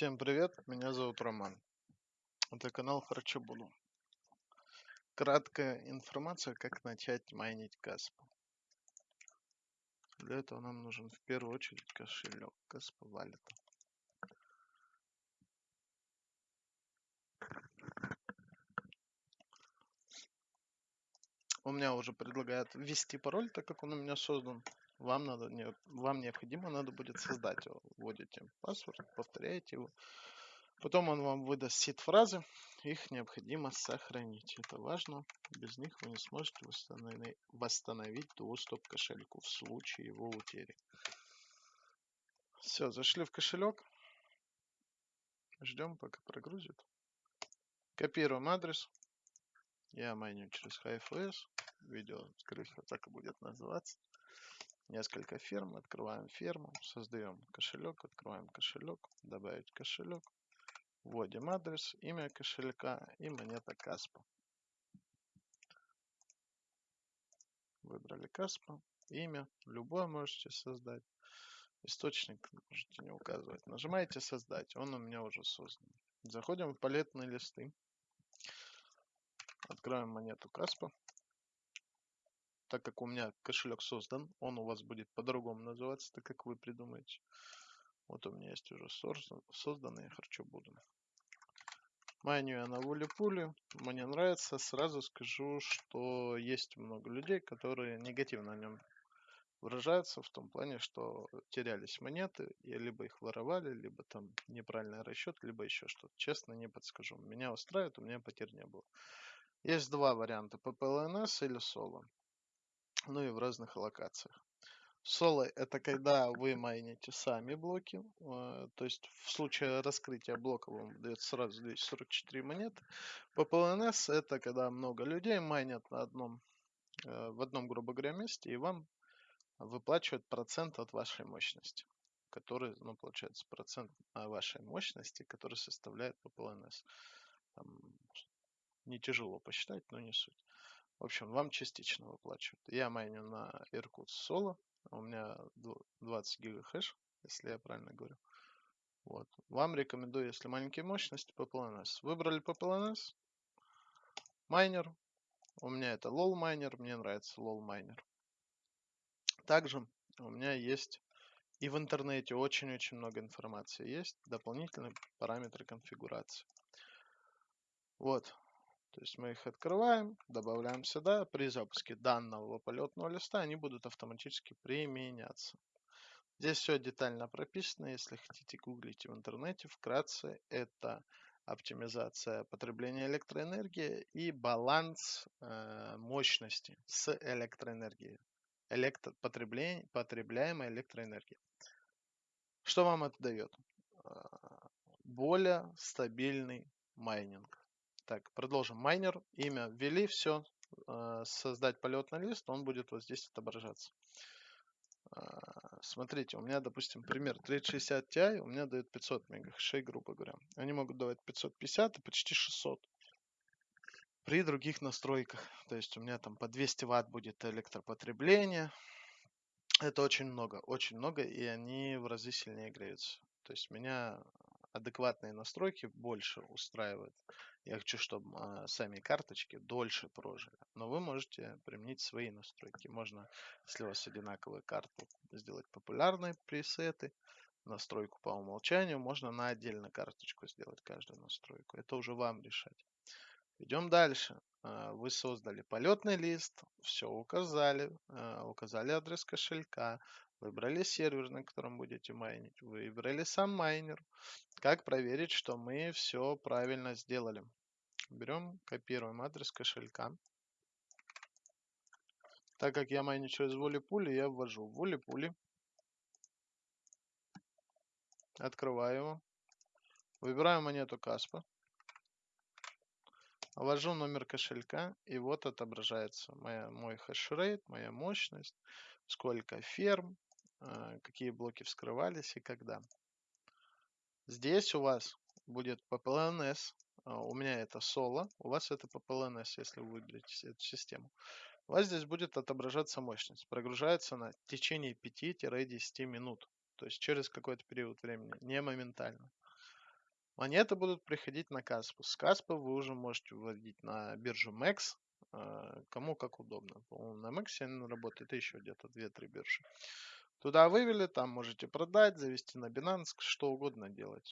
Всем привет, меня зовут Роман. Это канал Харчо Буду. Краткая информация, как начать майнить Каспа. Для этого нам нужен в первую очередь кошелек Каспа Валета. У меня уже предлагает ввести пароль, так как он у меня создан. Вам, надо, вам необходимо надо будет создать его. Вводите паспорт, повторяете его. Потом он вам выдаст сид-фразы. Их необходимо сохранить. Это важно. Без них вы не сможете восстановить, восстановить доступ к кошельку в случае его утери. Все, зашли в кошелек. Ждем, пока прогрузит. Копируем адрес. Я майню через HFS. Видео, скорее всего, так и будет называться. Несколько ферм. Открываем ферму. Создаем кошелек. Открываем кошелек. Добавить кошелек. Вводим адрес, имя кошелька и монета Каспа. Выбрали Каспа. Имя. Любое можете создать. Источник можете не указывать. Нажимаете создать. Он у меня уже создан. Заходим в палетные листы. Откроем монету Каспа. Так как у меня кошелек создан, он у вас будет по-другому называться, так как вы придумаете. Вот у меня есть уже созданные, я хочу буду. Майню я на воле-пуле. Мне нравится. Сразу скажу, что есть много людей, которые негативно о нем выражаются в том плане, что терялись монеты, и либо их воровали, либо там неправильный расчет, либо еще что-то. Честно, не подскажу. Меня устраивает, у меня потерь не было. Есть два варианта, PPLNS или соло. Ну и в разных локациях. Соло это когда вы майните сами блоки, э, то есть в случае раскрытия блока вам дает сразу 244 монеты. PPLNS это когда много людей майнят на одном, э, в одном, грубо говоря, месте, и вам выплачивают процент от вашей мощности, который, ну, получается, процент вашей мощности, который составляет PPLNS. Там не тяжело посчитать, но не суть. В общем, вам частично выплачивают. Я майню на Irkut Solo. У меня 20 гига хэш, если я правильно говорю. Вот. Вам рекомендую, если маленькие мощности, PPLNS. Выбрали PPLNS. Майнер. У меня это LOL майнер. Мне нравится LOL майнер. Также у меня есть и в интернете очень-очень много информации. Есть дополнительные параметры конфигурации. Вот. То есть мы их открываем, добавляем сюда. При запуске данного полетного листа они будут автоматически применяться. Здесь все детально прописано. Если хотите, гуглите в интернете. Вкратце это оптимизация потребления электроэнергии и баланс э, мощности с электроэнергией. Электро потребляемой электроэнергии. Что вам это дает? Э, более стабильный майнинг. Так, продолжим. Майнер, имя ввели, все. А, создать полетный лист, он будет вот здесь отображаться. А, смотрите, у меня, допустим, пример 3060 Ti, у меня дает 500 мегахэшей, грубо говоря. Они могут давать 550 и почти 600 при других настройках. То есть у меня там по 200 ватт будет электропотребление. Это очень много, очень много, и они в разы сильнее греются. То есть меня адекватные настройки больше устраивают. Я хочу, чтобы а, сами карточки дольше прожили. Но вы можете применить свои настройки. Можно, если у вас одинаковые карты, сделать популярные пресеты, настройку по умолчанию. Можно на отдельно карточку сделать каждую настройку. Это уже вам решать. Идем дальше. А, вы создали полетный лист, все указали, а, указали адрес кошелька, Выбрали сервер, на котором будете майнить. Выбрали сам майнер. Как проверить, что мы все правильно сделали? Берем, копируем адрес кошелька. Так как я майню через воле-пули, я ввожу воле-пули. Открываю его. Выбираю монету Каспа. Ввожу номер кошелька, и вот отображается моя, мой хешрейт, моя мощность, сколько ферм, Э, какие блоки вскрывались и когда. Здесь у вас будет PPLNS. А, у меня это соло, у вас это PPLNS, если вы выберете эту систему. У вас здесь будет отображаться мощность. Прогружается на течение 5-10 минут. То есть через какой-то период времени, не моментально. Монеты будут приходить на Каспу. С Каспа вы уже можете выводить на биржу MEX, э, кому как удобно. По-моему, на MEX она работает еще где-то 2-3 биржи. Туда вывели, там можете продать, завести на Binance, что угодно делать.